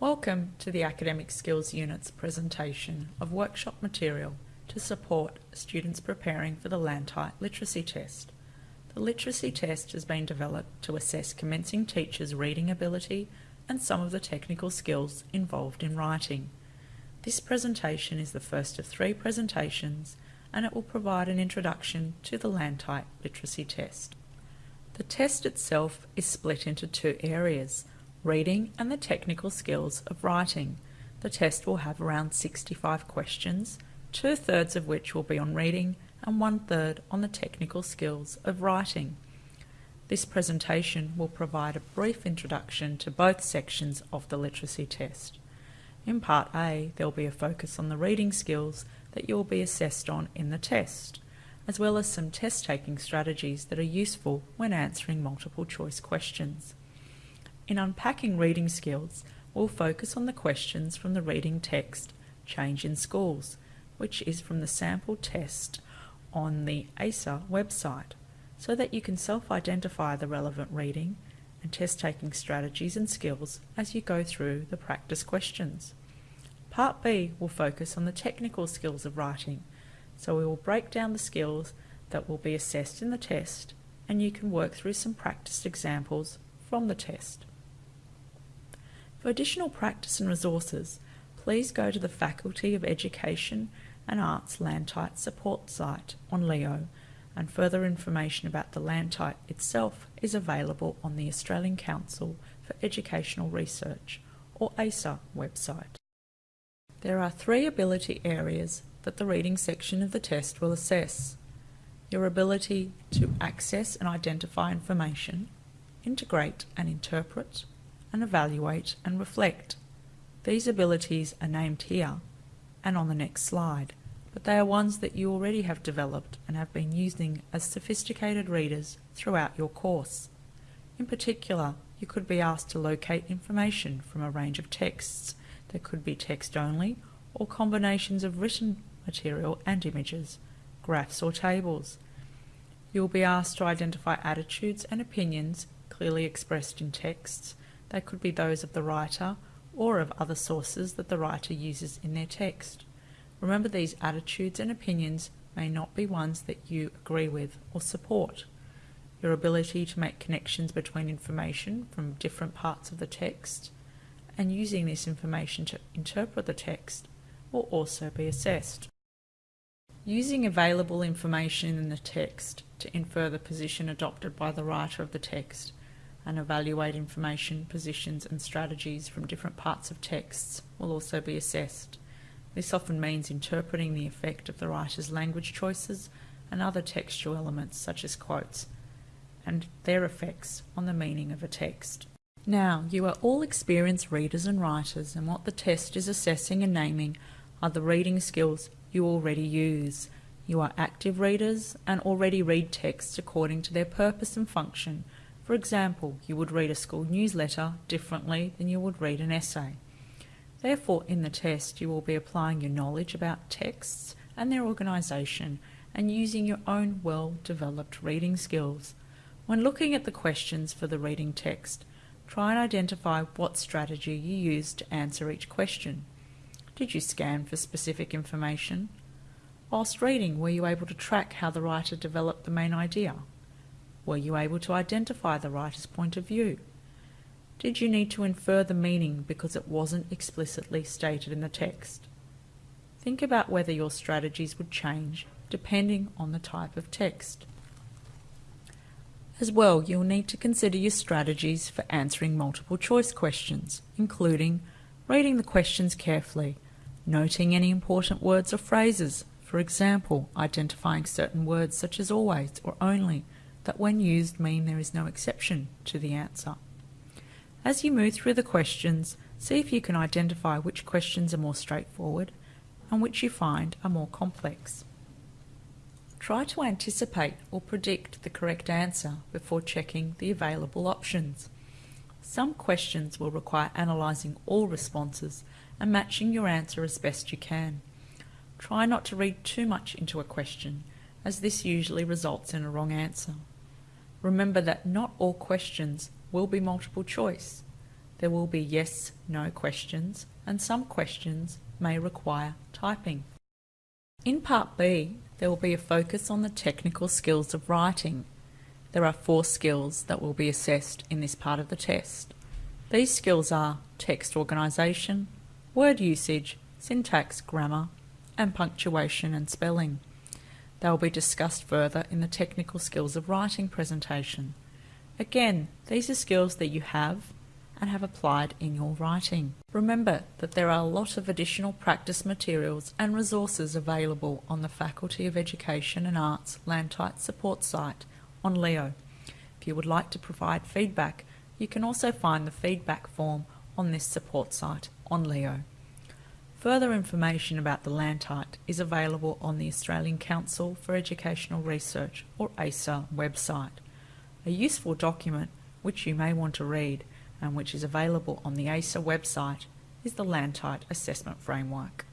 Welcome to the Academic Skills Unit's presentation of workshop material to support students preparing for the Lantite Literacy Test. The Literacy Test has been developed to assess commencing teachers' reading ability and some of the technical skills involved in writing. This presentation is the first of three presentations and it will provide an introduction to the Lantite Literacy Test. The test itself is split into two areas, reading and the technical skills of writing. The test will have around 65 questions, two thirds of which will be on reading and one third on the technical skills of writing. This presentation will provide a brief introduction to both sections of the literacy test. In Part A, there will be a focus on the reading skills that you will be assessed on in the test, as well as some test taking strategies that are useful when answering multiple choice questions. In unpacking reading skills, we'll focus on the questions from the reading text Change in Schools, which is from the sample test on the ACER website, so that you can self-identify the relevant reading and test-taking strategies and skills as you go through the practice questions. Part B will focus on the technical skills of writing, so we will break down the skills that will be assessed in the test and you can work through some practice examples from the test. For additional practice and resources, please go to the Faculty of Education and Arts Lantite support site on Leo and further information about the Lantite itself is available on the Australian Council for Educational Research or ACER website. There are three ability areas that the reading section of the test will assess. Your ability to access and identify information, integrate and interpret, and evaluate and reflect. These abilities are named here and on the next slide, but they are ones that you already have developed and have been using as sophisticated readers throughout your course. In particular, you could be asked to locate information from a range of texts that could be text only or combinations of written material and images, graphs or tables. You will be asked to identify attitudes and opinions clearly expressed in texts they could be those of the writer or of other sources that the writer uses in their text. Remember these attitudes and opinions may not be ones that you agree with or support. Your ability to make connections between information from different parts of the text and using this information to interpret the text will also be assessed. Using available information in the text to infer the position adopted by the writer of the text and evaluate information, positions and strategies from different parts of texts will also be assessed. This often means interpreting the effect of the writer's language choices and other textual elements such as quotes and their effects on the meaning of a text. Now, you are all experienced readers and writers and what the test is assessing and naming are the reading skills you already use. You are active readers and already read texts according to their purpose and function for example, you would read a school newsletter differently than you would read an essay. Therefore, in the test, you will be applying your knowledge about texts and their organisation and using your own well-developed reading skills. When looking at the questions for the reading text, try and identify what strategy you used to answer each question. Did you scan for specific information? Whilst reading, were you able to track how the writer developed the main idea? Were you able to identify the writer's point of view? Did you need to infer the meaning because it wasn't explicitly stated in the text? Think about whether your strategies would change depending on the type of text. As well, you'll need to consider your strategies for answering multiple choice questions, including reading the questions carefully, noting any important words or phrases, for example, identifying certain words such as always or only, that when used mean there is no exception to the answer. As you move through the questions, see if you can identify which questions are more straightforward and which you find are more complex. Try to anticipate or predict the correct answer before checking the available options. Some questions will require analysing all responses and matching your answer as best you can. Try not to read too much into a question, as this usually results in a wrong answer. Remember that not all questions will be multiple choice. There will be yes, no questions, and some questions may require typing. In Part B, there will be a focus on the technical skills of writing. There are four skills that will be assessed in this part of the test. These skills are text organisation, word usage, syntax, grammar, and punctuation and spelling. They will be discussed further in the technical skills of writing presentation. Again, these are skills that you have and have applied in your writing. Remember that there are a lot of additional practice materials and resources available on the Faculty of Education and Arts Lantite support site on Leo. If you would like to provide feedback, you can also find the feedback form on this support site on Leo. Further information about the Lantite is available on the Australian Council for Educational Research or ACER website. A useful document which you may want to read and which is available on the ACER website is the Lantite Assessment Framework.